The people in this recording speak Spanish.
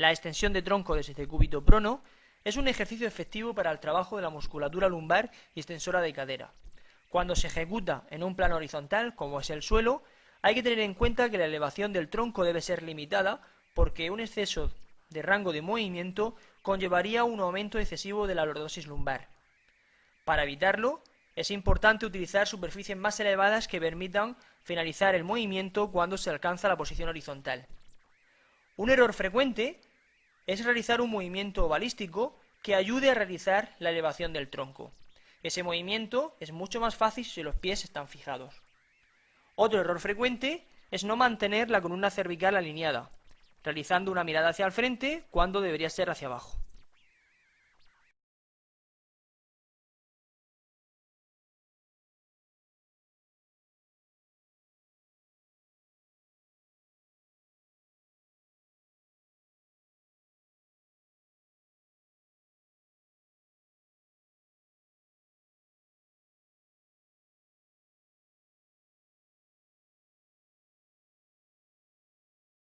La extensión de tronco desde este cúbito prono es un ejercicio efectivo para el trabajo de la musculatura lumbar y extensora de cadera. Cuando se ejecuta en un plano horizontal, como es el suelo, hay que tener en cuenta que la elevación del tronco debe ser limitada porque un exceso de rango de movimiento conllevaría un aumento excesivo de la lordosis lumbar. Para evitarlo, es importante utilizar superficies más elevadas que permitan finalizar el movimiento cuando se alcanza la posición horizontal. Un error frecuente es realizar un movimiento balístico que ayude a realizar la elevación del tronco. Ese movimiento es mucho más fácil si los pies están fijados. Otro error frecuente es no mantener la columna cervical alineada, realizando una mirada hacia el frente cuando debería ser hacia abajo.